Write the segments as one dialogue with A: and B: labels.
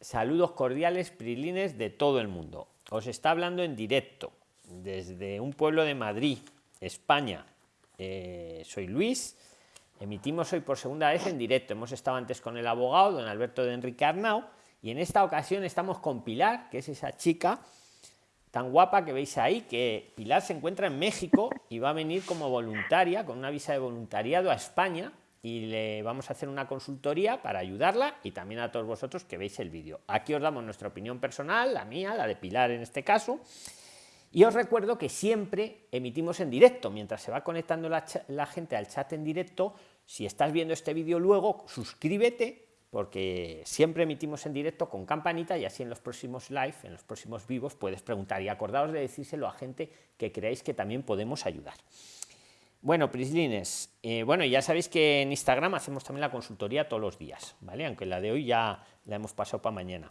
A: Saludos cordiales, prilines de todo el mundo. Os está hablando en directo desde un pueblo de Madrid, España. Eh, soy Luis. Emitimos hoy por segunda vez en directo. Hemos estado antes con el abogado, don Alberto de Enrique Arnau, y en esta ocasión estamos con Pilar, que es esa chica tan guapa que veis ahí, que Pilar se encuentra en México y va a venir como voluntaria, con una visa de voluntariado a España, y le vamos a hacer una consultoría para ayudarla y también a todos vosotros que veis el vídeo. Aquí os damos nuestra opinión personal, la mía, la de Pilar en este caso. Y os recuerdo que siempre emitimos en directo, mientras se va conectando la, la gente al chat en directo, si estás viendo este vídeo luego, suscríbete, porque siempre emitimos en directo con campanita y así en los próximos live, en los próximos vivos, puedes preguntar y acordaos de decírselo a gente que creáis que también podemos ayudar. Bueno, Prislines, eh, bueno, ya sabéis que en Instagram hacemos también la consultoría todos los días, ¿vale? Aunque la de hoy ya la hemos pasado para mañana.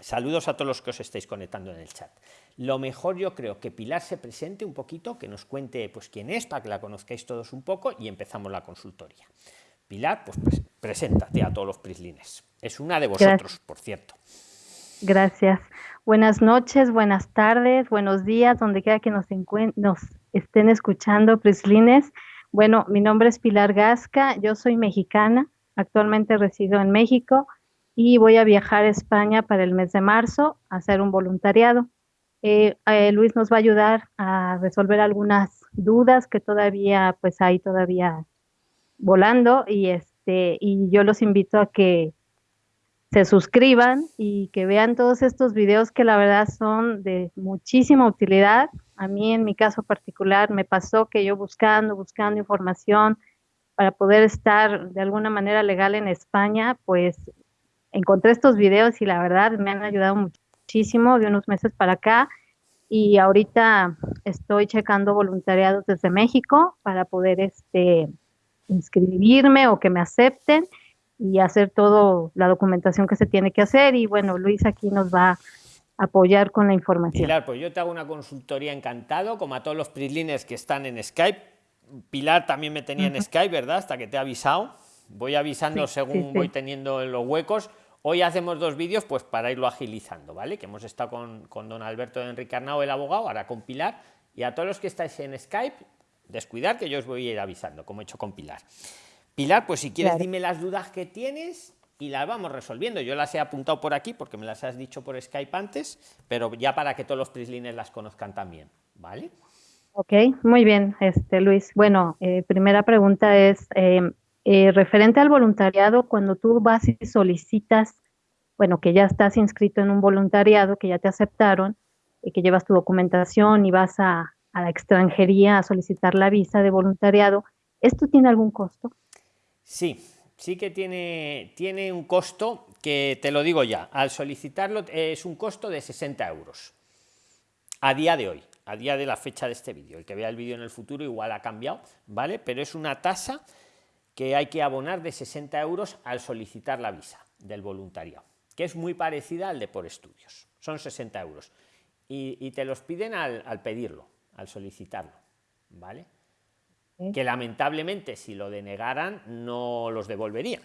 A: Saludos a todos los que os estáis conectando en el chat. Lo mejor yo creo que Pilar se presente un poquito, que nos cuente pues quién es, para que la conozcáis todos un poco y empezamos la consultoría. Pilar, pues preséntate a todos los Prislines. Es una de vosotros, por cierto.
B: Gracias. Buenas noches, buenas tardes, buenos días, donde quiera que nos, nos estén escuchando, Prislines. Bueno, mi nombre es Pilar Gasca, yo soy mexicana, actualmente resido en México y voy a viajar a España para el mes de marzo a hacer un voluntariado. Eh, eh, Luis nos va a ayudar a resolver algunas dudas que todavía, pues hay todavía volando y este, y yo los invito a que se suscriban y que vean todos estos videos que la verdad son de muchísima utilidad. A mí en mi caso particular me pasó que yo buscando, buscando información para poder estar de alguna manera legal en España, pues encontré estos videos y la verdad me han ayudado muchísimo de unos meses para acá y ahorita estoy checando voluntariados desde México para poder este inscribirme o que me acepten y hacer toda la documentación que se tiene que hacer. Y bueno, Luis aquí nos va a apoyar con la información.
A: Pilar, pues yo te hago una consultoría encantado, como a todos los PRIXLINERS que están en Skype. Pilar también me tenía en Skype, ¿verdad? Hasta que te he avisado. Voy avisando según voy teniendo los huecos. Hoy hacemos dos vídeos pues para irlo agilizando, ¿vale? Que hemos estado con, con don Alberto de Enrique Arnau, el abogado, ahora con Pilar. Y a todos los que estáis en Skype, descuidar que yo os voy a ir avisando, como he hecho con Pilar. Pilar, pues si quieres dime las dudas que tienes y las vamos resolviendo. Yo las he apuntado por aquí porque me las has dicho por Skype antes, pero ya para que todos los prislines las conozcan también, ¿vale?
B: Ok, muy bien, este Luis. Bueno, eh, primera pregunta es em, eh, referente al voluntariado, cuando tú vas y solicitas, bueno, que ya estás inscrito en un voluntariado, que ya te aceptaron, y que llevas tu documentación y vas a, a la extranjería a solicitar la visa de voluntariado, ¿esto tiene algún costo?
A: Sí, sí que tiene, tiene un costo que te lo digo ya, al solicitarlo es un costo de 60 euros a día de hoy, a día de la fecha de este vídeo. El que vea el vídeo en el futuro igual ha cambiado, ¿vale? Pero es una tasa que hay que abonar de 60 euros al solicitar la visa del voluntariado, que es muy parecida al de por estudios. Son 60 euros. Y, te los piden al, al pedirlo, al solicitarlo, ¿vale? Que lamentablemente si lo denegaran no los devolverían.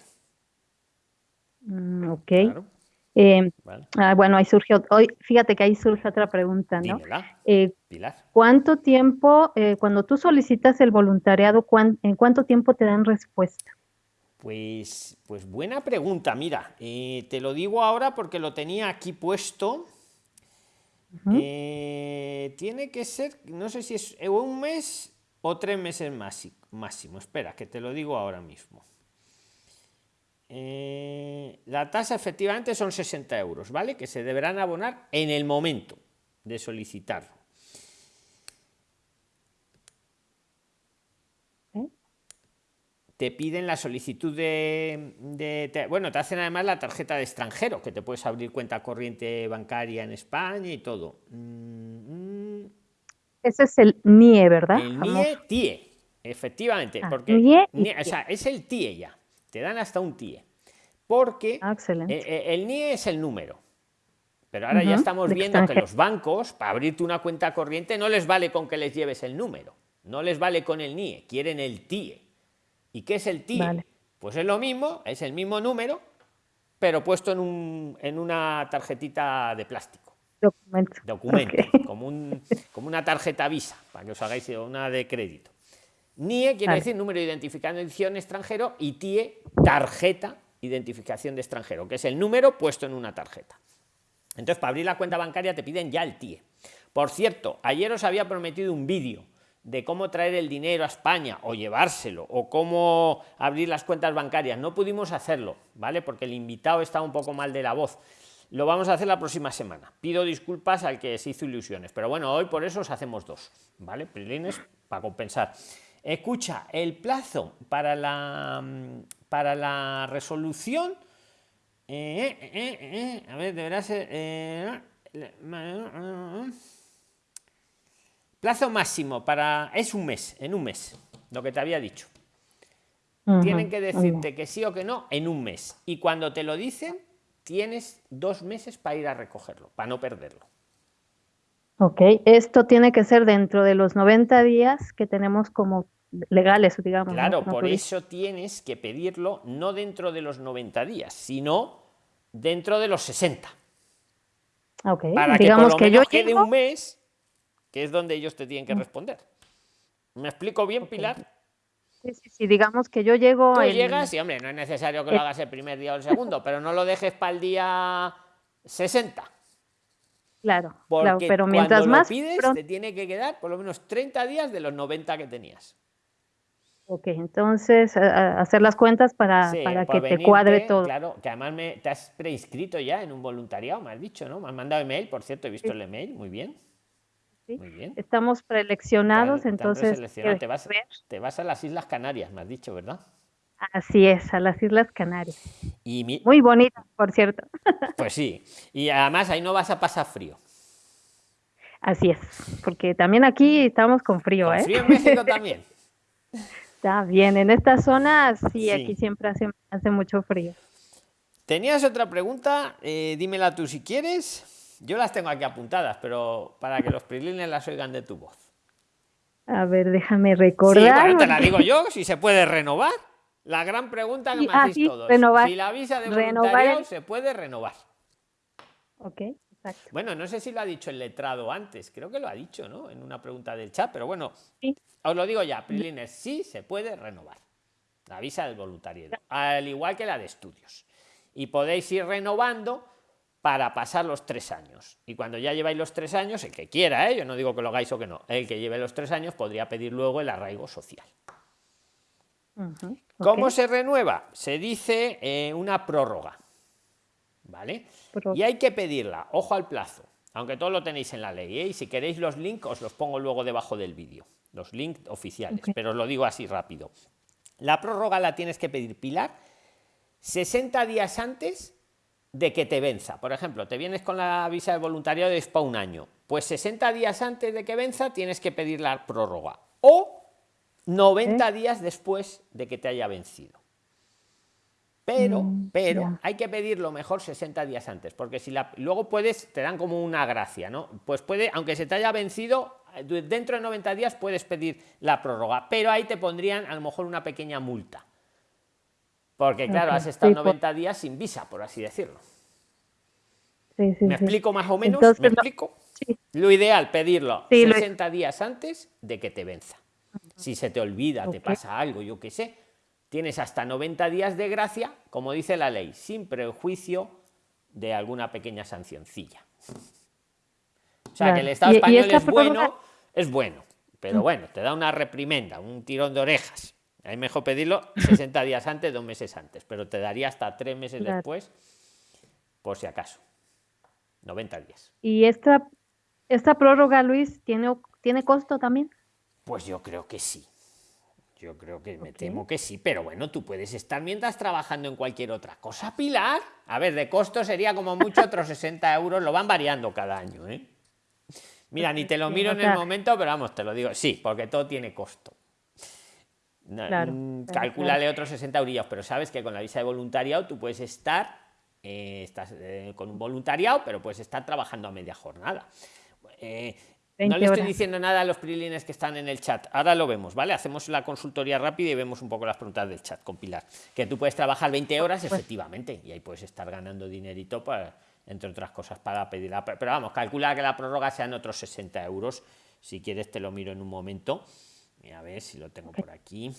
B: Mm, ok. Eh, ah, bueno, ahí surgió, hoy, fíjate que ahí surge otra pregunta, ¿no? Eh, ¿Cuánto tiempo, eh, cuando tú solicitas el voluntariado, en cuánto tiempo te dan respuesta?
A: Pues, pues buena pregunta, mira, te lo digo ahora porque lo tenía aquí puesto. tiene que ser, no sé si es un mes o tres meses máximo. Espera, que te lo digo ahora mismo. Eh, la tasa efectivamente son 60 euros, ¿vale? Que se deberán abonar en el momento de solicitarlo. ¿Eh? Te piden la solicitud de, Bueno, te hacen además la tarjeta de extranjero, que te puedes abrir cuenta corriente bancaria en España y todo. Mm,
B: mm. Ese es el NIE, ¿verdad?
A: El NIE TIE, efectivamente, ah, porque o sea, es el TIE ya, te dan hasta un TIE, porque ah, eh, eh, el NIE es el número. Pero ahora ya estamos viendo que los bancos, para abrirte una cuenta corriente, no les vale con que les lleves el número, no les vale con el NIE, quieren el TIE. ¿Y qué es el TIE? Pues es lo mismo, es el mismo número, pero puesto en, un, en una tarjetita de plástico.
B: Documento.
A: Documento, como, un, como una tarjeta Visa, para que os hagáis una de crédito. NIE quiere decir número de identificación extranjero y TIE, tarjeta identificación de extranjero, que es el número puesto en una tarjeta. Entonces, para abrir la cuenta bancaria te piden ya el TIE. Por cierto, ayer os había prometido un vídeo de cómo traer el dinero a España o llevárselo o cómo abrir las cuentas bancarias. No pudimos hacerlo, ¿vale? Porque el invitado está un poco mal de la voz. Lo vamos a hacer la próxima semana. Pido disculpas al que se hizo ilusiones, pero bueno, hoy por eso os hacemos dos, ¿vale? Prilines para compensar. Escucha, el plazo para la, para la resolución. Eh, eh, eh, a ver, deberá ser. Plazo máximo para. Es un mes, en un mes, lo que te había dicho. Tienen que decirte que sí o que no en un mes. Y cuando te lo dicen, tienes dos meses para ir a recogerlo, para no perderlo.
B: Ok, esto tiene que ser dentro de los 90 días que tenemos como legales, digamos.
A: Claro, por eso tienes que pedirlo no dentro de los 90 días, sino dentro de los 60.
B: Ok,
A: para digamos que, yo quede un mes, que es donde ellos te tienen que mm. responder. ¿Me explico bien, Pilar?
B: Sí, sí, sí, digamos que yo llego...
A: Tú llegas y, hombre, no es necesario que lo hagas el primer día o el segundo, pero no lo dejes para el día 60.
B: Claro, claro pero mientras más...
A: Lo pides, te tiene que quedar por lo menos 30 días de los 90 que tenías.
B: Ok, entonces hacer las cuentas para, para que te cuadre todo.
A: Claro, que además me, te has preinscrito ya en un voluntariado, me has dicho, ¿no? Me has mandado email, por cierto, he visto el email, muy bien.
B: Sí. Muy bien. Estamos preeleccionados, entonces.
A: Te, vas, te vas a las Islas Canarias, me has dicho, ¿verdad?
B: Así es, a las Islas Canarias. Y Muy bonita, por cierto.
A: Pues sí, y además ahí no vas a pasar frío.
B: Así es, porque también aquí estamos con frío,
A: con
B: ¿eh?
A: Frío en México también.
B: Está bien, en esta zona sí, aquí siempre hace, hace, mucho frío.
A: ¿Tenías otra pregunta? Eh, dímela tú si quieres. Yo las tengo aquí apuntadas, pero para que los prilines las oigan de tu voz.
B: A ver, déjame recordar.
A: Sí, te la digo yo, si se puede renovar. La gran pregunta que me ah, hacéis todos. Si la visa de voluntariado se puede renovar.
B: Ok.
A: Bueno, no sé si lo ha dicho el letrado antes, creo que lo ha dicho, ¿no? En una pregunta del chat, pero bueno, os lo digo ya, Prilines, sí se puede renovar la visa del voluntariado, al igual que la de estudios. Y podéis ir renovando para pasar los tres años. Y cuando ya lleváis los tres años, el que quiera, ¿eh? yo no digo que lo hagáis o que no, el que lleve los tres años podría pedir luego el arraigo social. ¿Cómo se renueva? Se dice eh, una prórroga. ¿vale? Y hay que pedirla, ojo al plazo, aunque todo lo tenéis en la ley, ¿eh? y si queréis los links os los pongo luego debajo del vídeo, los links oficiales, pero os lo digo así rápido. La prórroga la tienes que pedir, Pilar, 60 días antes de que te venza. Por ejemplo, te vienes con la visa de voluntariado de SPA un año, pues 60 días antes de que venza tienes que pedir la prórroga o 90 días después de que te haya vencido. Pero, mm, pero hay que pedirlo mejor 60 días antes, porque si la, luego puedes, te dan como una gracia, ¿no? Pues puede, aunque se te haya vencido, eh, dentro de 90 días puedes pedir la prórroga, pero ahí te pondrían a lo mejor una pequeña multa. Porque claro, has estado 90 días sin visa, por así decirlo. ¿Me explico más o menos? ¿Me explico? Lo ideal, pedirlo 60 días antes de que te venza. Si se te olvida, te pasa algo, yo qué sé, tienes hasta 90 días de gracia, como dice la ley, sin prejuicio de alguna pequeña sancioncilla. O sea, que el Estado español es bueno, es bueno, pero bueno, te da una reprimenda, un tirón de orejas. Hay mejor pedirlo 60 días antes, dos meses antes, pero te daría hasta tres meses después, por si acaso. 90 días.
B: ¿Y esta, esta prórroga, Luis, tiene, tiene costo también?
A: Pues yo creo que sí. Yo creo que me temo que sí, pero bueno, tú puedes estar mientras trabajando en cualquier otra cosa, Pilar. A ver, de costo sería como mucho otros 60 euros, lo van variando cada año, ¿eh? Mira, ni te lo miro en el momento, pero vamos, te lo digo, sí, porque todo tiene costo. Mm, calculale otros 60 euros, pero sabes que con la visa de voluntariado tú puedes estar, eh, estás eh, con un voluntariado, pero puedes estar trabajando a media jornada. Eh, no le estoy diciendo nada a los prilines que están en el chat. Ahora lo vemos, ¿vale? Hacemos la consultoría rápida y vemos un poco las preguntas del chat con Pilar. Que tú puedes trabajar 20 horas, pues efectivamente, y ahí puedes estar ganando dinerito para, entre otras cosas, para pedir la. Pero vamos, calcula que la prórroga sean otros 60 euros. Si quieres, te lo miro en un momento. A ver si lo tengo por aquí.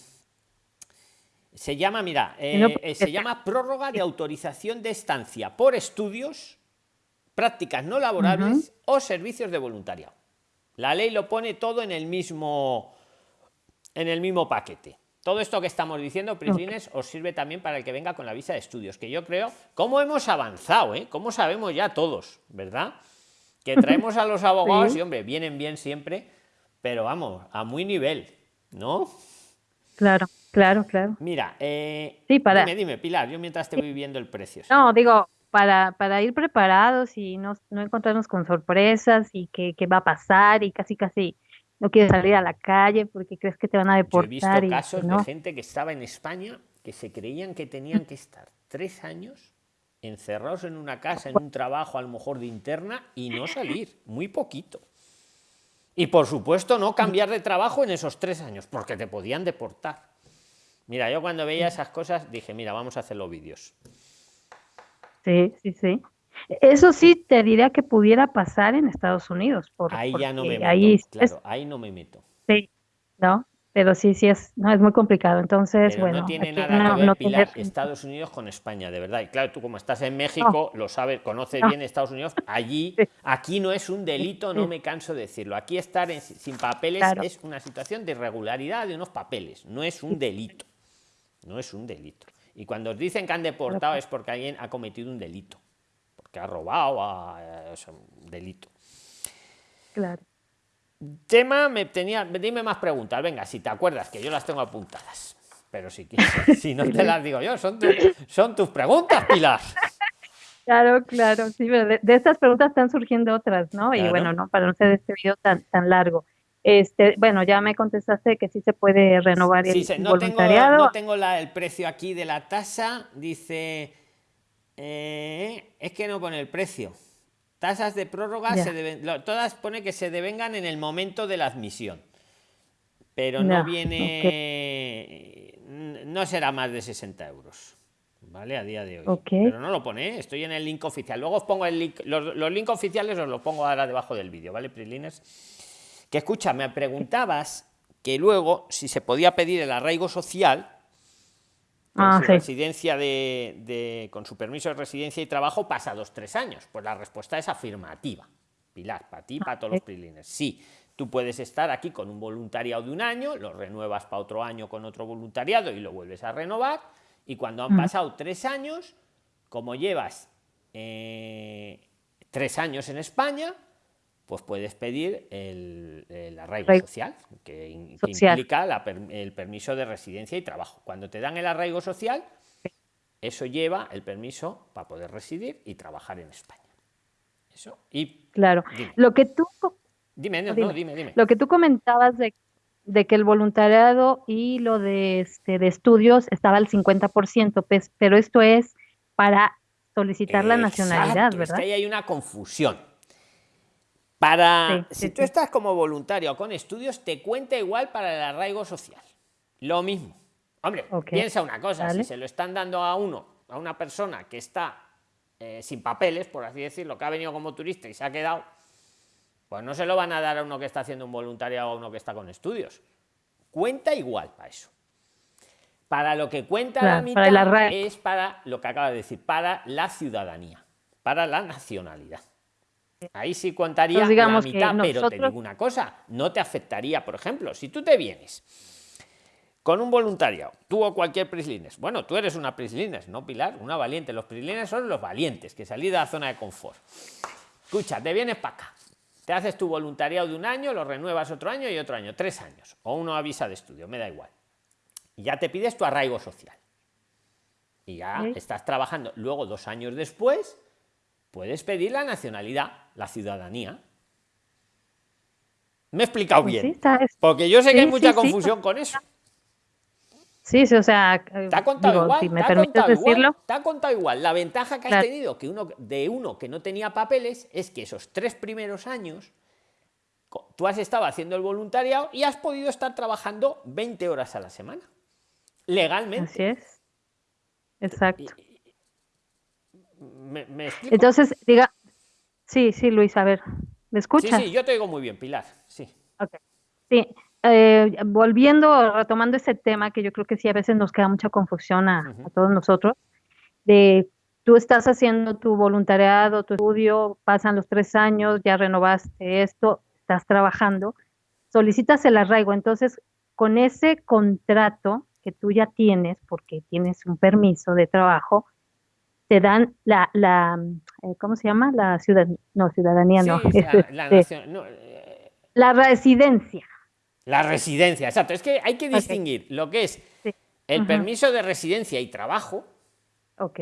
A: Se llama, mira, eh, eh, se llama prórroga de autorización de estancia por estudios, prácticas no laborables o servicios de voluntariado. La ley lo pone todo en el mismo, en el mismo paquete. Todo esto que estamos diciendo, Prislines, os sirve también para el que venga con la visa de estudios, que yo creo, cómo hemos avanzado, ¿eh? Cómo sabemos ya todos, ¿verdad? Que traemos a los abogados y, hombre, vienen bien siempre, pero vamos, a muy nivel, ¿no?
B: Claro, claro, claro.
A: Mira, eh, sí, para... dime, dime, Pilar, yo mientras te voy viendo el precio.
B: No, digo, para, para ir preparados y no, no encontrarnos con sorpresas y qué, va a pasar y casi casi no quieres salir a la calle porque crees que te van a deportar. he
A: visto casos de gente que estaba en España que se creían que tenían que estar tres años encerrados en una casa, en un trabajo a lo mejor de interna y no salir, muy poquito. Y por supuesto no cambiar de trabajo en esos tres años, porque te podían deportar. Mira, yo cuando veía esas cosas dije, mira, vamos a hacer los vídeos.
B: Sí, sí, sí. Eso sí te diría que pudiera pasar en Estados Unidos.
A: ahí ya no me meto, ahí, claro, ahí no me meto.
B: Sí, ¿no? Pero sí, sí es, no, es muy complicado. Entonces, bueno.
A: No tiene nada que ver, Pilar, Estados Unidos con España, de verdad. Y claro, tú como estás en México, lo sabes, conoces bien Estados Unidos. Allí, aquí no es un delito, no me canso de decirlo. Aquí estar sin papeles es una situación de irregularidad de unos papeles, no es un delito. No es un delito. Y cuando os dicen que han deportado es porque alguien ha cometido un delito, porque ha robado, es un delito.
B: Claro.
A: Tema, me tenía, dime más preguntas, venga, si te acuerdas, que yo las tengo apuntadas. Pero si si no te las digo yo, son, son tus preguntas, Pilar.
B: Claro, claro, sí, pero de, estas preguntas están surgiendo otras, ¿no? Y bueno, no para no ser este video tan, tan largo. Este, bueno, ya me contestaste que sí se puede renovar el
A: no voluntariado. Tengo, no tengo el precio aquí de la tasa, dice, eh, es que no pone el precio. Tasas de prórroga se deben, todas pone que se devengan en el momento de la admisión, pero no viene, no será más de 60 euros. ¿Vale? A día de hoy. Pero no lo pone, ¿eh? estoy en el link oficial. Luego os pongo el link, los, los links oficiales os los pongo ahora debajo del vídeo, ¿vale, Prislines? Que escucha, me preguntabas que luego si se podía pedir el arraigo social ah, su residencia de, con su permiso de residencia y trabajo pasados tres años. Pues la respuesta es afirmativa. Pilar, para ti, para todos los prilines. Sí, tú puedes estar aquí con un voluntariado de un año, lo renuevas para otro año con otro voluntariado y lo vuelves a renovar. Y cuando han mm. pasado tres años, como llevas eh, tres años en España, pues puedes pedir el, arraigo social, que, implica el permiso de residencia y trabajo. Cuando te dan el arraigo social, eso lleva el permiso para poder residir y trabajar en España. Eso. Y
B: claro, lo que tú
A: dime, dime,
B: Lo que tú comentabas de, que el voluntariado y lo de, este, de estudios estaba al 50%, pues, pero esto es para solicitar la nacionalidad, ¿verdad?
A: Es que ahí hay una confusión para, si tú estás como voluntario o con estudios, te cuenta igual para el arraigo social. Lo mismo. Hombre, piensa una cosa, si se lo están dando a uno, a una persona que está eh, sin papeles, por así decirlo, que ha venido como turista y se ha quedado, pues no se lo van a dar a uno que está haciendo un voluntariado o a uno que está con estudios. Cuenta igual para eso. Para lo que cuenta la mitad es para lo que acaba de decir, para la ciudadanía, para la nacionalidad. Ahí sí contaría la mitad, pero te digo una cosa, no te afectaría, por ejemplo, si tú te vienes con un voluntariado, tú o cualquier prislines, bueno, tú eres una prislines, no Pilar, una valiente, los prislines son los valientes, que salí de la zona de confort. Escucha, te vienes para acá, te haces tu voluntariado de un año, lo renuevas otro año y otro año, tres años, o uno avisa de estudio, me da igual. Y ya te pides tu arraigo social. Y ya estás trabajando. Luego, dos años después, puedes pedir la nacionalidad, la ciudadanía. Me he explicado pues bien. Porque yo sé que hay mucha confusión con eso.
B: Sí, sí, o sea,
A: te ha contado igual, si me permites decirlo. te ha contado igual. La ventaja que has tenido que uno, de uno que no tenía papeles es que esos tres primeros años tú has estado haciendo el voluntariado y has podido estar trabajando 20 horas a la semana. Legalmente.
B: Así es. Exacto. Entonces, diga, sí, sí, Luis, a ver, ¿me escuchas?
A: Sí, sí, yo te digo muy bien, Pilar, sí.
B: Okay. Sí, eh, volviendo, retomando ese tema que yo creo que sí a veces nos queda mucha confusión a, a todos nosotros, de tú estás haciendo tu voluntariado, tu estudio, pasan los tres años, ya renovaste esto, estás trabajando, solicitas el arraigo. Entonces, con ese contrato que tú ya tienes, porque tienes un permiso de trabajo, te dan la, la eh, ¿cómo se llama? La ciudad, no, ciudadanía, no. La, este, eh, la, residencia.
A: La residencia, exacto. Es que hay que distinguir lo que es el permiso de residencia y trabajo.
B: Ok.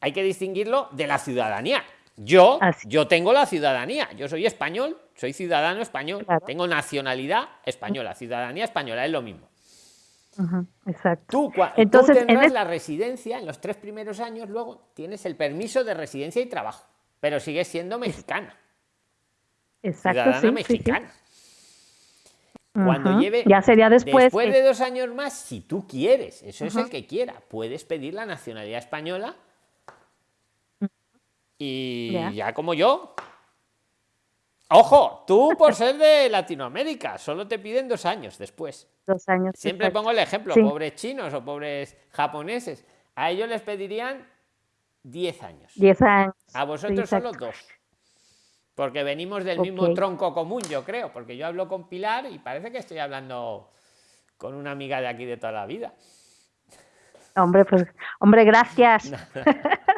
A: Hay que distinguirlo de la ciudadanía. Yo, yo tengo la ciudadanía. Yo soy español, soy ciudadano español, tengo nacionalidad española, ciudadanía española, es lo mismo.
B: Exacto.
A: Tú, Entonces, en la residencia, en los tres primeros años, luego tienes el permiso de residencia y trabajo, pero sigues siendo mexicana.
B: Exacto.
A: Ciudadana mexicana. Cuando lleve.
B: Ya sería después.
A: Después de dos años más, si tú quieres, eso es el que quiera, puedes pedir la nacionalidad española y ya como yo, Ojo, tú por ser de Latinoamérica, solo te piden dos años después.
B: Dos años.
A: Siempre pongo el ejemplo, pobres chinos o pobres japoneses. A ellos les pedirían diez años.
B: Diez años.
A: A vosotros solo dos. Porque venimos del mismo tronco común, yo creo. Porque yo hablo con Pilar y parece que estoy hablando con una amiga de aquí de toda la vida.
B: Hombre, pues, hombre, gracias.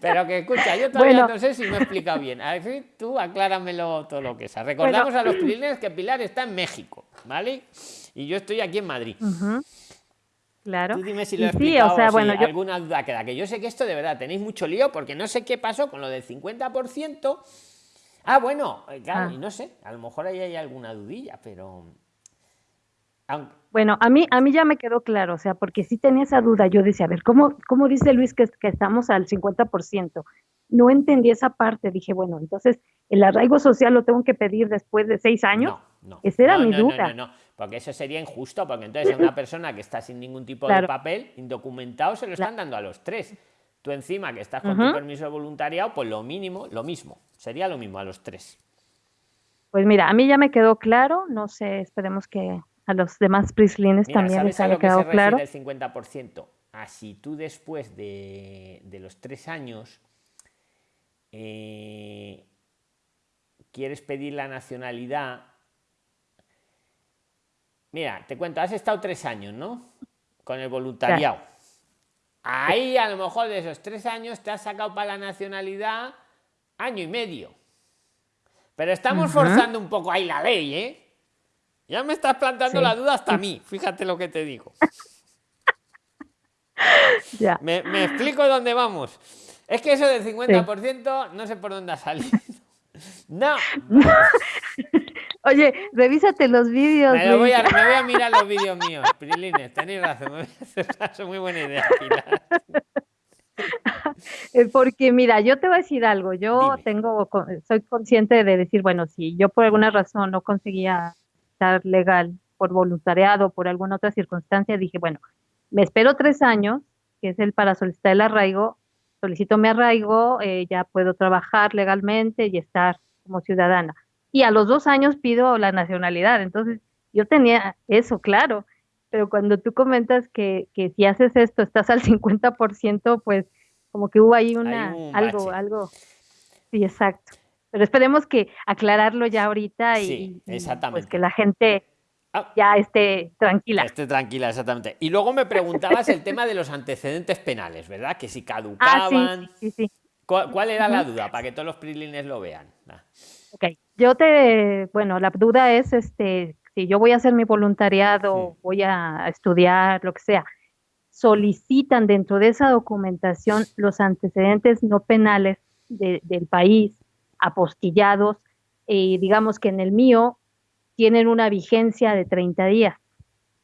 A: Pero que escucha, yo todavía no sé si me he explicado bien. A ver, tú acláramelo todo lo que sea. Recordamos a los pilines que Pilar está en México, ¿vale? Y yo estoy aquí en Madrid.
B: Claro.
A: Tú dime si lo he explicado o, sea, bueno, alguna duda queda. Que yo sé que esto de verdad tenéis mucho lío porque no sé qué pasó con lo del 50%. Ah, bueno, eh, claro, ah. y no sé, a lo mejor ahí hay alguna dudilla, pero
B: bueno, a mí, a mí ya me quedó claro, o sea, porque sí tenía esa duda, yo decía, a ver, ¿cómo, cómo dice Luis que, que estamos al 50%? No entendí esa parte, dije, bueno, entonces, ¿el arraigo social lo tengo que pedir después de seis años?
A: No, no.
B: Esa era
A: mi
B: duda.
A: No, no, porque eso sería injusto, porque entonces una persona que está sin ningún tipo de papel, indocumentado, se lo están dando a los tres. Tú encima que estás con tu permiso de voluntariado, pues lo mínimo, lo mismo, sería lo mismo a los tres.
B: Pues mira, a mí ya me quedó claro, no sé, esperemos que a los demás prislines también les haya quedado claro.
A: El 50%. Así tú después de, los tres años eh, quieres pedir la nacionalidad. Mira, te cuento, has estado tres años, ¿no? Con el voluntariado. Ahí a lo mejor de esos tres años te has sacado para la nacionalidad año y medio. Pero estamos forzando un poco ahí la ley, ¿eh? Ya me estás plantando la duda hasta a mí, fíjate lo que te digo.
B: ya.
A: Me, explico dónde vamos. Es que eso del 50% no sé por dónde ha salido. No.
B: Oye, revísate los vídeos.
A: Me, voy a, me voy a mirar los vídeos míos. Prilines, tenéis razón. Me voy a hacer caso. Muy buena idea,
B: eh, Porque mira, yo te voy a decir algo. Yo tengo, soy consciente de decir, bueno, si yo por alguna razón no conseguía legal por voluntariado, por alguna otra circunstancia, dije, bueno, me espero tres años, que es el para solicitar el arraigo, solicito mi arraigo, eh, ya puedo trabajar legalmente y estar como ciudadana. Y a los dos años pido la nacionalidad. Entonces, yo tenía eso claro, pero cuando tú comentas que, que si haces esto estás al 50%, pues como que hubo ahí una, algo, algo. Sí, exacto. Pero esperemos que aclararlo ya ahorita y, pues que la gente ah. ya esté tranquila.
A: Esté tranquila, exactamente. Y luego me preguntabas el tema de los antecedentes penales, ¿verdad? Que si caducaban.
B: Ah, sí, sí,
A: ¿Cuál, era la duda? Para que todos los prilines lo vean.
B: Ah. Ok, yo te, bueno, la duda es, este, si yo voy a hacer mi voluntariado, voy a estudiar, lo que sea, solicitan dentro de esa documentación los antecedentes no penales del país apostillados, y digamos que en el mío tienen una vigencia de 30 días.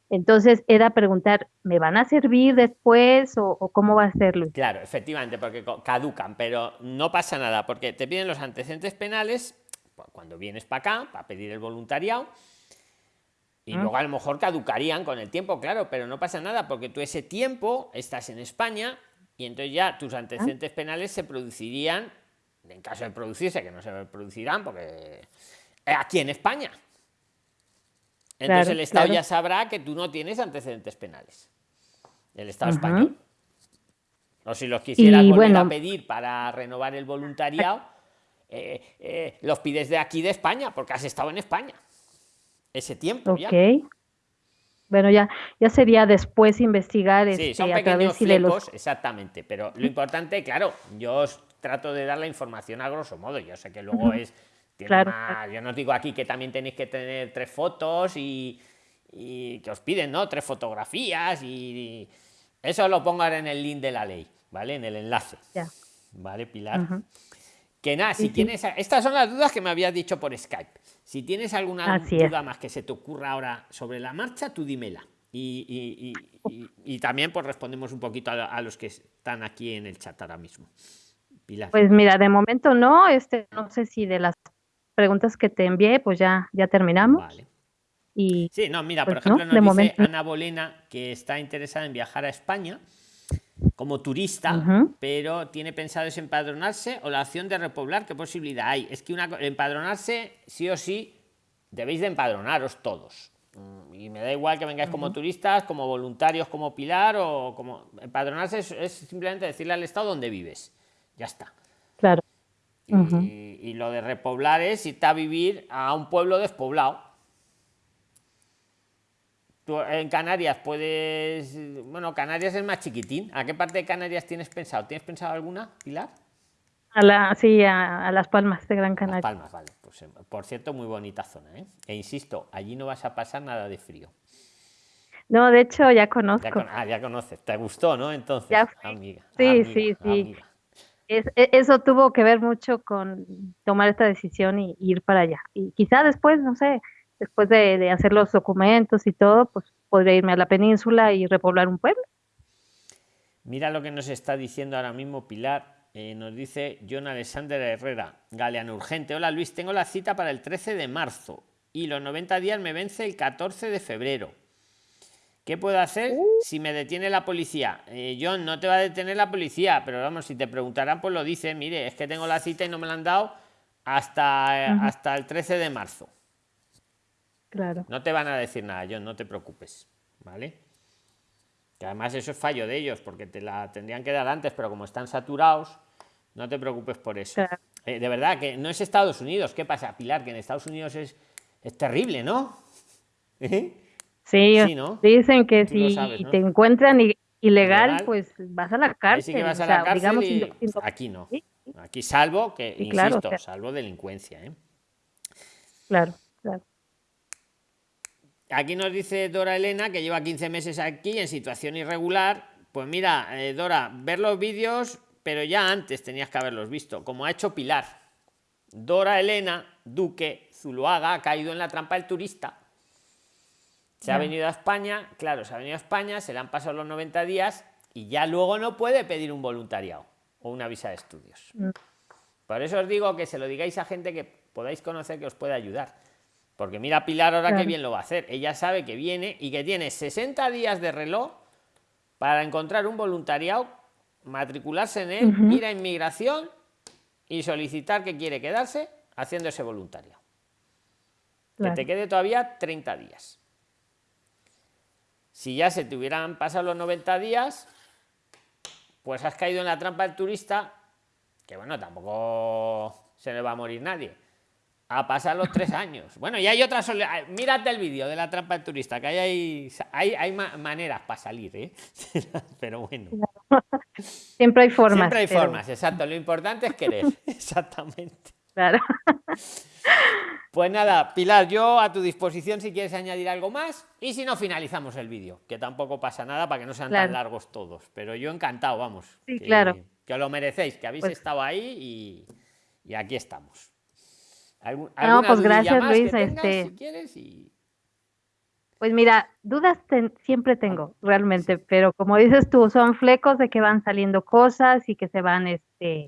B: Entonces era preguntar, ¿me van a servir después o, cómo va a serlo?
A: Claro, efectivamente, porque caducan, pero no pasa nada, porque te piden los antecedentes penales cuando vienes para acá, para pedir el voluntariado, y luego a lo mejor caducarían con el tiempo, claro, pero no pasa nada porque tú ese tiempo estás en España y entonces ya tus antecedentes penales se producirían, en caso de producirse, que no se producirán porque aquí en España. Entonces el Estado ya sabrá que tú no tienes antecedentes penales. El Estado español. O si los quisieras volver a pedir para renovar el voluntariado, eh, eh, los pides de aquí de España, porque has estado en España ese tiempo
B: ya. Bueno, ya, ya sería después investigar
A: sí, este, a través de los... exactamente, pero lo importante, claro, yo os trato de dar la información a grosso modo, yo sé que luego es... Claro. yo no digo aquí que también tenéis que tener tres fotos y, que os piden, ¿no? Tres fotografías y, eso lo pongo ahora en el link de la ley, ¿vale? En el enlace. Ya. ¿Vale, Pilar? Que nada, si tienes... Estas son las dudas que me habías dicho por Skype. Si tienes alguna duda más que se te ocurra ahora sobre la marcha, tú dímela. Y, también pues respondemos un poquito a, los que están aquí en el chat ahora mismo.
B: Pilar. Pues mira, de momento no, este, no sé si de las preguntas que te envié, pues ya, ya terminamos. Vale.
A: Y, sí, no, mira, por pues, ejemplo, nos dice Ana Bolena que está interesada en viajar a España como turista, pero tiene pensado empadronarse o la opción de repoblar, ¿qué posibilidad hay? Es que una, empadronarse, sí o sí, debéis de empadronaros todos. Mm, y me da igual que vengáis como turistas, como voluntarios, como Pilar o como... Empadronarse es, simplemente decirle al Estado dónde vives. Ya está.
B: Claro.
A: Y, y lo de repoblar es irte a vivir a un pueblo despoblado en Canarias puedes. Bueno, Canarias es más chiquitín. ¿A qué parte de Canarias tienes pensado? ¿Tienes pensado alguna, Pilar?
B: A la, sí, a, Las Palmas de Gran Canaria.
A: Las Palmas, vale. Pues, eh, por cierto, muy bonita zona. ¿eh? E insisto, allí no vas a pasar nada de frío.
B: No, de hecho ya conozco.
A: ah, ya conoces. ¿Te gustó, no? Entonces, amiga.
B: Sí, sí, sí. E, eso tuvo que ver mucho con tomar esta decisión y ir para allá. Y quizá después, no sé, después de, hacer los documentos y todo, pues podría irme a la península y repoblar un pueblo.
A: Mira lo que nos está diciendo ahora mismo Pilar. Eh, nos dice John Alexander Herrera, Galeano Urgente. Hola Luis, tengo la cita para el 13 de marzo y los 90 días me vence el 14 de febrero. ¿Qué puedo hacer uh. si me detiene la policía? Eh, John, no te va a detener la policía, pero vamos, si te preguntarán, pues lo dice. Mire, es que tengo la cita y no me la han dado hasta, hasta el 13 de marzo. No te van a decir nada, John, no te preocupes, ¿vale? Que además eso es fallo de ellos, porque te la tendrían que dar antes, pero como están saturados, no te preocupes por eso. Eh, de verdad que no es Estados Unidos. ¿Qué pasa, Pilar? Que en Estados Unidos es, es terrible, ¿no?
B: ¿Eh? Sí, dicen que si te encuentran ilegal, pues vas a la cárcel.
A: vas a la cárcel aquí no. Aquí salvo que, insisto, salvo delincuencia. ¿eh?
B: Claro.
A: Aquí nos dice Dora Elena que lleva 15 meses aquí en situación irregular. Pues mira, eh, Dora, ver los vídeos, pero ya antes tenías que haberlos visto, como ha hecho Pilar. Dora Elena Duque Zuluaga ha caído en la trampa del turista. Se ha venido a España, claro, se ha venido a España, se le han pasado los 90 días y ya luego no puede pedir un voluntariado o una visa de estudios. Mm. Por eso os digo que se lo digáis a gente que podáis conocer que os puede ayudar porque mira Pilar ahora qué bien lo va a hacer. Ella sabe que viene y que tiene 60 días de reloj para encontrar un voluntariado, matricularse en él, ir a inmigración y solicitar que quiere quedarse haciendo ese voluntariado. Que te quede todavía 30 días. Si ya se te hubieran pasado los 90 días, pues has caído en la trampa del turista, que bueno, tampoco se le va a morir nadie a pasar los tres años. Bueno, y hay otras. Mírate el vídeo de la trampa del turista, que hay, hay, hay maneras para salir, ¿eh? pero bueno.
B: Siempre hay formas.
A: Siempre hay formas, exacto. Lo importante es querer, exactamente.
B: Claro.
A: Pues nada, Pilar, yo a tu disposición si quieres añadir algo más y si no, finalizamos el vídeo, que tampoco pasa nada para que no sean tan largos todos. Pero yo encantado, vamos.
B: Sí, claro.
A: Que lo merecéis, que habéis pues estado ahí y, y aquí estamos
B: no, pues gracias Luis. este... Pues mira, dudas siempre tengo, realmente, pero como dices tú, son flecos de que van saliendo cosas y que se van, este,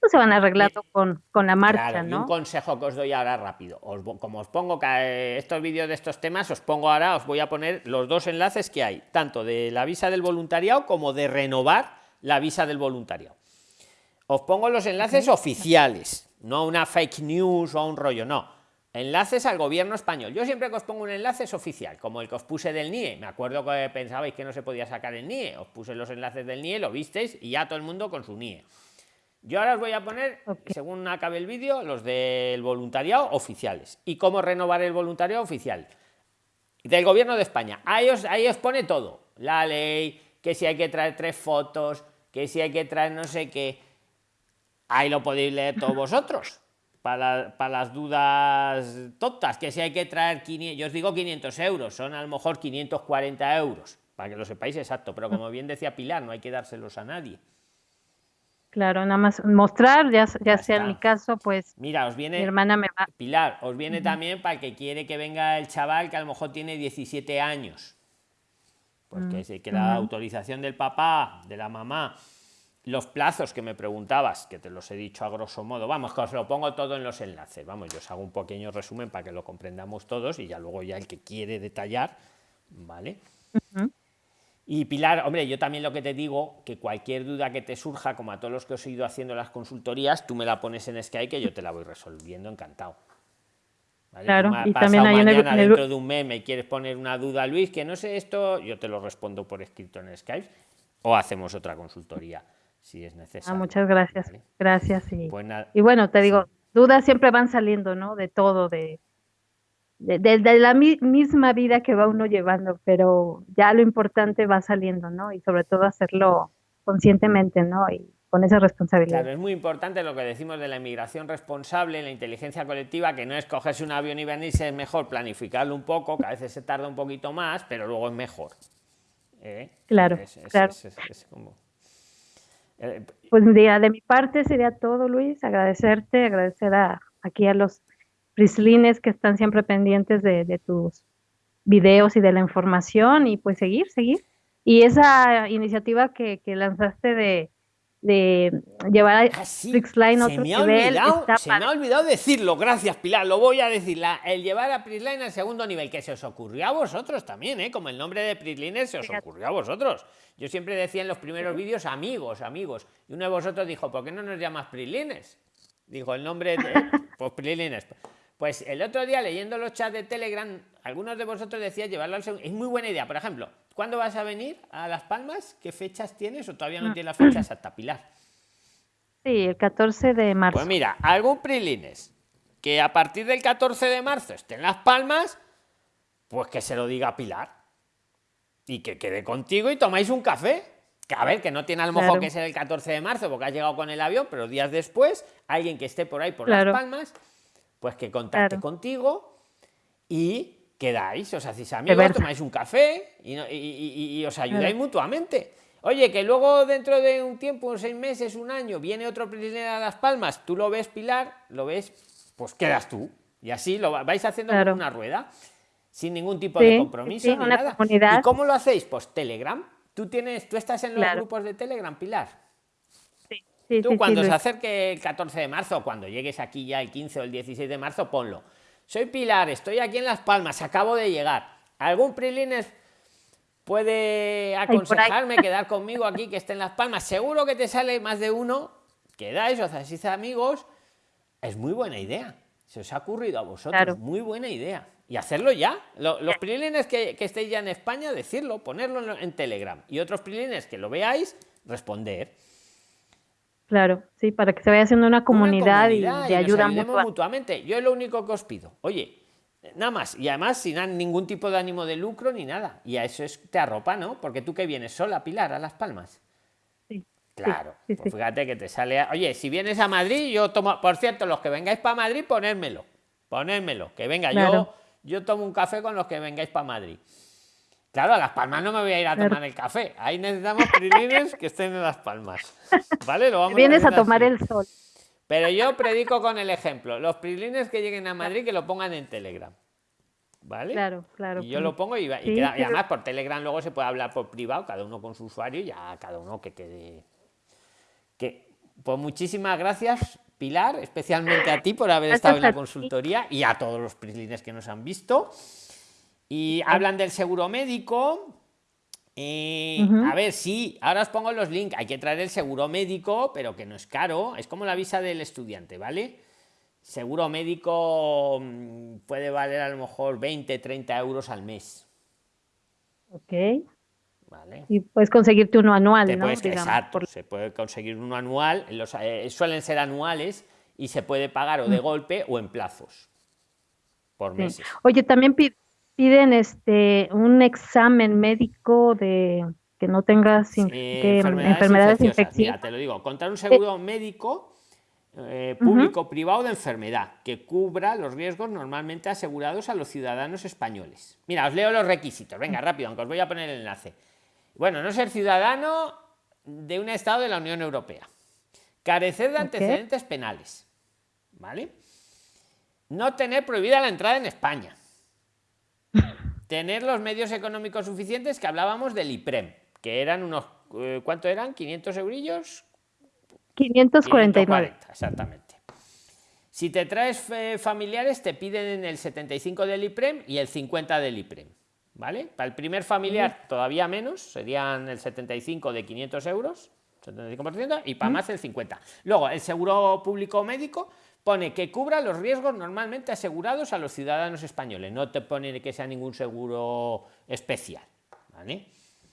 B: pues se van arreglando con, con la marcha, ¿no?
A: un consejo que os doy ahora rápido. Os, como os pongo estos vídeos de estos temas, os pongo ahora, os voy a poner los dos enlaces que hay, tanto de la visa del voluntariado como de renovar la visa del voluntariado. Os pongo los enlaces oficiales, no una fake news o un rollo, no. Enlaces al gobierno español. Yo siempre que os pongo un enlace es oficial, como el que os puse del NIE. Me acuerdo que pensabais que no se podía sacar el NIE. Os puse los enlaces del NIE, lo visteis y ya todo el mundo con su NIE. Yo ahora os voy a poner, según acabe el vídeo, los del voluntariado oficiales. ¿Y cómo renovar el voluntariado oficial? Del gobierno de España. Ahí os, ahí os pone todo. La ley, que si hay que traer tres fotos, que si hay que traer no sé qué. Ahí lo podéis leer todos vosotros. Para, para, las dudas tontas, que si hay que traer 500, yo os digo 500 euros, son a lo mejor 540 euros, para que lo sepáis exacto, pero como bien decía Pilar, no hay que dárselos a nadie.
B: Claro, nada más mostrar, ya, ya, sea en mi caso, pues.
A: Mira, os viene.
B: Mi hermana me va.
A: Pilar, os viene también para el que quiere que venga el chaval que a lo mejor tiene 17 años. Porque pues que, la autorización del papá, de la mamá, los plazos que me preguntabas, que te los he dicho a grosso modo, vamos, que os lo pongo todo en los enlaces. Vamos, yo os hago un pequeño resumen para que lo comprendamos todos y ya luego ya el que quiere detallar, ¿vale? Y Pilar, hombre, yo también lo que te digo, que cualquier duda que te surja, como a todos los que os he ido haciendo las consultorías, tú me la pones en Skype que yo te la voy resolviendo, encantado.
B: Claro, y también hay
A: mañana, dentro de un mes me quieres poner una duda, Luis, que no sé esto, yo te lo respondo por escrito en Skype o hacemos otra consultoría si es necesario.
B: Ah, muchas gracias, gracias. Y, pues y bueno, te digo, dudas siempre van saliendo, ¿no? De todo, de, de, la misma vida que va uno llevando, pero ya lo importante va saliendo, ¿no? Y sobre todo hacerlo conscientemente, ¿no? Y con esa responsabilidad.
A: Claro, es muy importante lo que decimos de la inmigración responsable, la inteligencia colectiva, que no es cogerse un avión y venirse, es mejor planificarlo un poco, que a veces se tarda un poquito más, pero luego es mejor.
B: ¿eh? Claro, claro. Eh, pues de, de mi parte sería todo, Luis, agradecerte, agradecer a, aquí a los prislines que están siempre pendientes de, tus videos y de la información y pues seguir, seguir. Y esa iniciativa que, lanzaste de, llevar a ah, Prixline a otro
A: me nivel. se me ha olvidado decirlo, gracias Pilar, lo voy a decir. el llevar a Prisline al segundo nivel, que se os ocurrió a vosotros también, ¿eh? como el nombre de Prisliner se os ocurrió a vosotros. Yo siempre decía en los primeros vídeos amigos, amigos. Y uno de vosotros dijo, ¿por qué no nos llamas Prislines? Dijo el nombre de pues Prislines. Pues el otro día leyendo los chats de Telegram, algunos de vosotros decían llevarlo al segundo. Es muy buena idea. Por ejemplo, ¿cuándo vas a venir a Las Palmas? ¿Qué fechas tienes? ¿O todavía no tienes las fechas hasta Pilar?
B: Sí, el 14 de marzo.
A: Pues mira, algún prilines que a partir del 14 de marzo esté en Las Palmas, pues que se lo diga a Pilar. Y que quede contigo y tomáis un café. Que a ver, que no tiene a lo mejor que ser el 14 de marzo porque has llegado con el avión, pero días después, alguien que esté por ahí por Las Palmas pues que contacte contigo y quedáis, os hacéis amigos, tomáis un café y, os ayudáis mutuamente. Oye, que luego dentro de un tiempo, seis meses, un año, viene otro prisionero a Las Palmas, tú lo ves, Pilar, lo ves, pues quedas tú. Y así lo vais haciendo como una rueda, sin ningún tipo de compromiso ni nada. ¿Y cómo lo hacéis? Pues Telegram. Tú tienes, tú estás en los grupos de Telegram, Pilar. Tú cuando se acerque el 14 de marzo, cuando llegues aquí ya el 15 o el 16 de marzo, ponlo. Soy Pilar, estoy aquí en Las Palmas, acabo de llegar. ¿Algún Prilines puede aconsejarme quedar conmigo aquí que esté en Las Palmas? Seguro que te sale más de uno. Quedáis, os hacéis amigos. Es muy buena idea. Se os ha ocurrido a vosotros. Muy buena idea. Y hacerlo ya. Los Prilines que, que, estéis ya en España, decirlo, ponerlo en Telegram. Y otros Prilines que lo veáis, responder.
B: Claro, sí, para que se vaya haciendo una comunidad, y de ayuda
A: mutuamente. Yo es lo único que os pido. Oye, nada más. Y además sin ningún tipo de ánimo de lucro ni nada. Y a eso es te arropa, ¿no? Porque tú que vienes sola, Pilar, a Las Palmas. Sí. Claro. pues fíjate que te sale. Oye, si vienes a Madrid, yo tomo. Por cierto, los que vengáis para Madrid, ponérmelo. Ponérmelo. Que venga, yo, yo tomo un café con los que vengáis para Madrid. Claro, a Las Palmas no me voy a ir a tomar el café. Ahí necesitamos prilines que estén en Las Palmas. ¿Vale? Lo vamos
B: Vienes a, tomar el sol.
A: Pero yo predico con el ejemplo. Los prilines que lleguen a Madrid que lo pongan en Telegram. ¿Vale?
B: Claro, claro.
A: Y yo lo pongo y, y, además por Telegram luego se puede hablar por privado, cada uno con su usuario y ya cada uno que quede. Que, Pues muchísimas gracias, Pilar, especialmente a ti por haber estado en la consultoría y a todos los prislines que nos han visto. Y hablan del seguro médico. Eh, a ver, sí, ahora os pongo los links. Hay que traer el seguro médico, pero que no es caro. Es como la visa del estudiante, ¿vale? Seguro médico mm, puede valer a lo mejor 20, 30 euros al mes.
B: Ok. Y puedes conseguirte uno anual, ¿no?
A: exacto, se puede conseguir uno anual, los, eh, suelen ser anuales y se puede pagar o de golpe o en plazos por meses.
B: Oye, también piden este un examen médico de que no tengas enfermedades, infecciosas.
A: te lo digo, contar un seguro médico eh, público privado de enfermedad que cubra los riesgos normalmente asegurados a los ciudadanos españoles. Mira, os leo los requisitos. Venga, rápido, aunque os voy a poner el enlace. Bueno, no ser ciudadano de un Estado de la Unión Europea. Carecer de antecedentes penales. ¿Vale? No tener prohibida la entrada en España. Tener los medios económicos suficientes que hablábamos del IPREM, que eran unos, eh, ¿cuánto eran? ¿500 eurillos?
B: 549.
A: exactamente. Si te traes eh, familiares, te piden el 75 del IPREM y el 50 del IPREM. ¿vale? Para el primer familiar todavía menos, serían el 75 de 500 euros, 75%, y para más el 50. Luego, el seguro público médico pone que cubra los riesgos normalmente asegurados a los ciudadanos españoles, no te pone que sea ningún seguro especial, ¿vale?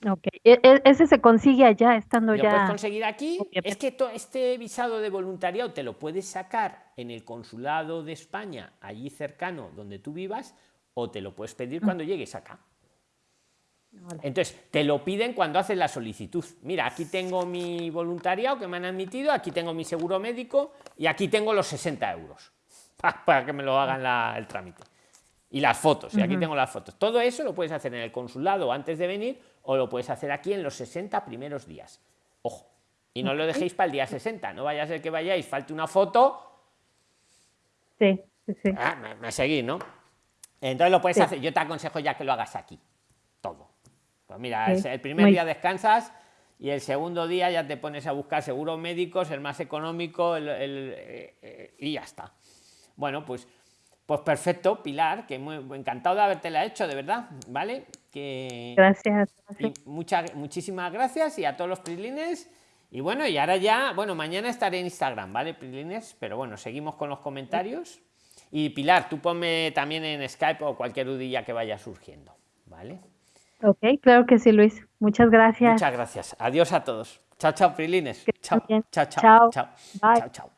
B: Ok, e, e, ese se consigue allá, estando
A: ¿Lo
B: ya.
A: puedes conseguir aquí. Es que este visado de voluntariado te lo puedes sacar en el consulado de España, allí cercano donde tú vivas, o te lo puedes pedir cuando llegues acá. Entonces, te lo piden cuando haces la solicitud. Mira, aquí tengo mi voluntariado que me han admitido, aquí tengo mi seguro médico y aquí tengo los 60 euros para que me lo hagan el trámite. Y las fotos, y aquí tengo las fotos. Todo eso lo puedes hacer en el consulado antes de venir o lo puedes hacer aquí en los 60 primeros días. Ojo. Y no lo dejéis para el día 60. No vaya a ser que vayáis, falte una foto.
B: Sí, sí, sí.
A: Ah, me, seguís, ¿no? Entonces lo puedes hacer. Yo te aconsejo ya que lo hagas aquí. Pues mira, el primer día descansas y el segundo día ya te pones a buscar seguros médicos, el más económico, eh, eh, y ya está. Bueno, pues, pues perfecto, Pilar, que muy encantado de haberte la hecho, de verdad, ¿vale? Que,
B: gracias.
A: muchas, muchísimas gracias y a todos los prilines. Y bueno, y ahora ya, bueno, mañana estaré en Instagram, ¿vale, prilines? Pero bueno, seguimos con los comentarios. Y Pilar, tú ponme también en Skype o cualquier dudilla que vaya surgiendo, ¿vale?
B: Ok, claro que sí, Luis. Muchas gracias.
A: Muchas gracias. Adiós a todos. Chao, chao, Prilines. Chao, chao, chao. Chao, chao.